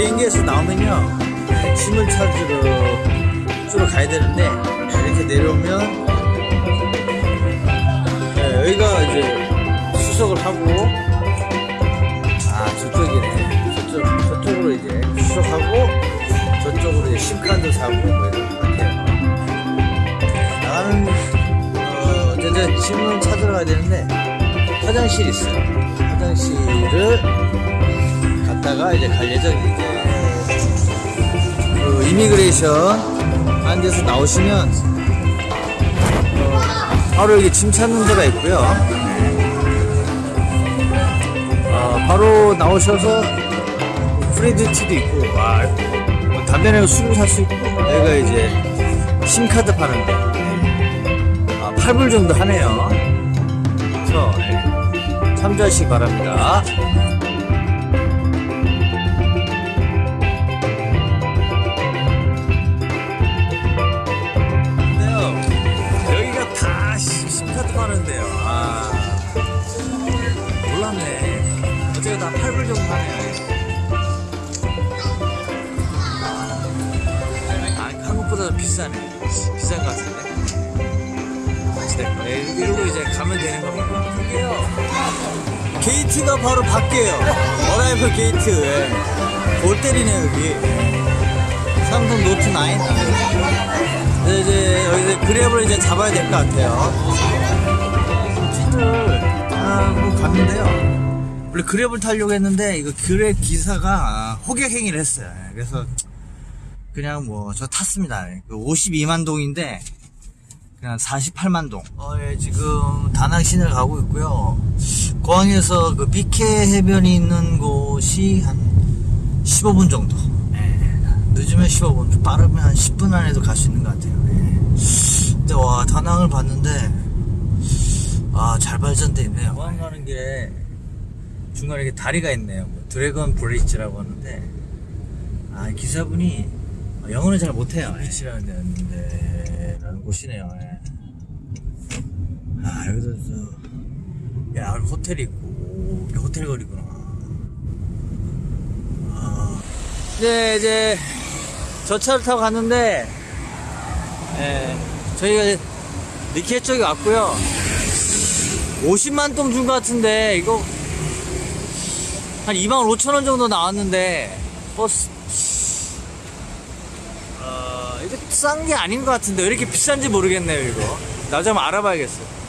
비행기에서 나오면요. 짐을 찾으러 쪽으로 가야 되는데 이렇게 내려오면 네, 여기가 이제 수석을 하고 아 저쪽이네. 저쪽 저쪽으로 이제 수석하고 저쪽으로 이제 심카드 사고 뭐 이런 것 같아요. 나가는 어 이제 짐을 찾으러 가야 되는데 화장실이 있어요. 화장실을 갔다가 이제 갈 예정이죠 그 immigration 한 데서 나오시면 어, 바로 여기 짐 찾는 데가 있고요. 어, 바로 나오셔서 free duty도 있고, 와, 뭐 담배 내고 술을 살 수 있고, 여기가 이제 SIM 카드 파는데, 아, 8불 정도 하네요. 그래서 네, 참조하시기 바랍니다. 파는데요. 아, 몰랐네. 어제가 다 8불 정도 하네요. 아, 한국보다 좀 비싸네. 비싼 것 같은데. 어찌됐건, 네, 이러고 이제 가면 되는 겁니다. 이게요. 게이트가 바로 밖에요. arrival gate. 예. 골 때리네, 여기. 삼성 노트 9. 네, 이제 여기서 그랩을 이제 잡아야 될 것 같아요. 차를 타고 갔는데요. 원래 그랩을 타려고 했는데 이거 그랩 기사가 호객 행위를 했어요. 예, 그래서 그냥 뭐 저 탔습니다. 52만 동인데 그냥 48만 동. 어, 예, 지금 다낭 시내를 가고 있고요. 공항에서 그 비케 해변이 있는 곳이 한 15분 정도. 예, 늦으면 15분, 좀 빠르면 한 10분 안에도 갈 수 있는 것 같아요. 예. 근데 와 다낭을 봤는데 아 잘 발전돼 있네요. 공항 가는 길에 중간에 이렇게 다리가 있네요. 뭐 드래곤 브리지라고 하는데 아 기사분이 영어는 잘 못해요. 비치라는 데였는데 라는 곳이네요. 예. 아 여기도 저, 야 여기 호텔이 있고 여기 호텔 거리구나. 아. 이제 이제 저 차를 타고 갔는데 예, 저희가 니케 쪽에 왔고요. 50만 동준것 같은데 이거 한 2만 5천 원 정도 나왔는데 버스. 어, 이거 싼 게 아닌 것 같은데 왜 이렇게 비싼지 모르겠네요 이거. 나중에 한번 알아봐야겠어요